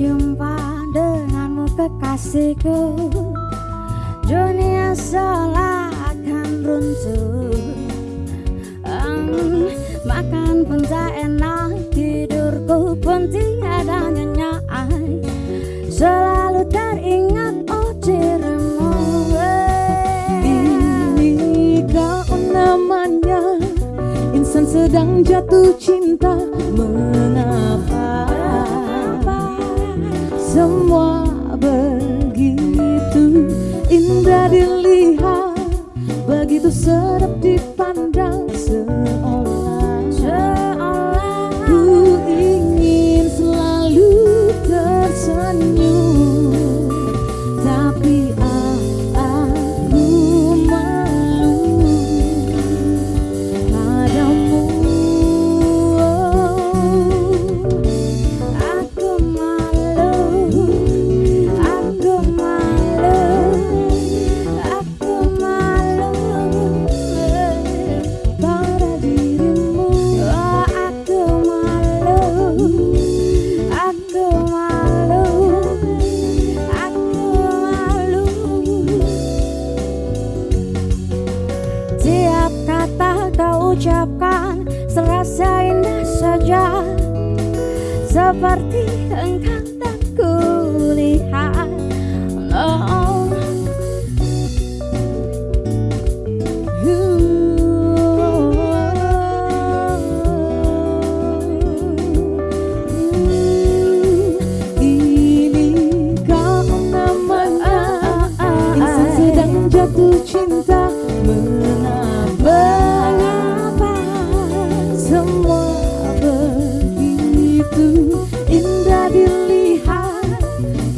jumpa denganmu kekasihku. Dunia seolah akan runtuh. Um, Makan pun tak enak, tidurku pun tiada nyenyak Selalu teringat oh dirimu eh. Ini kau namanya Insan sedang jatuh cinta. Mengapa ucapkan Serasa indah saja. Seperti engkau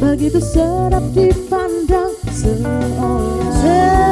Begitu sedap dipandang seorang.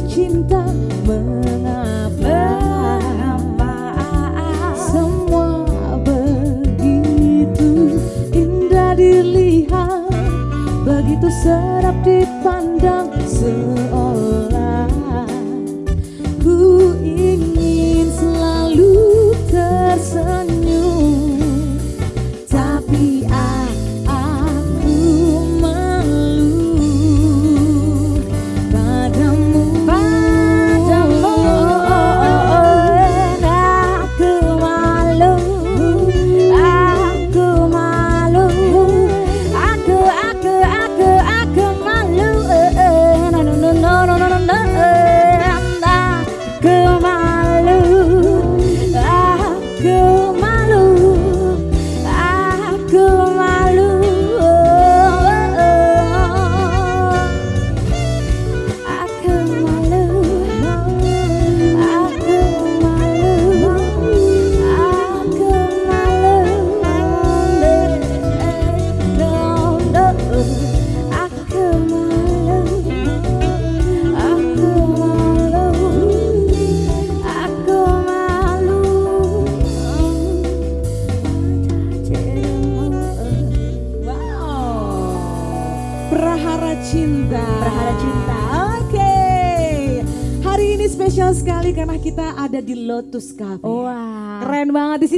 te Prahara Cinta. Prahara Cinta. Oke. Okay. Hari ini spesial sekali karena kita ada di Lotus Cafe. Wah. Wow. Keren banget di sini.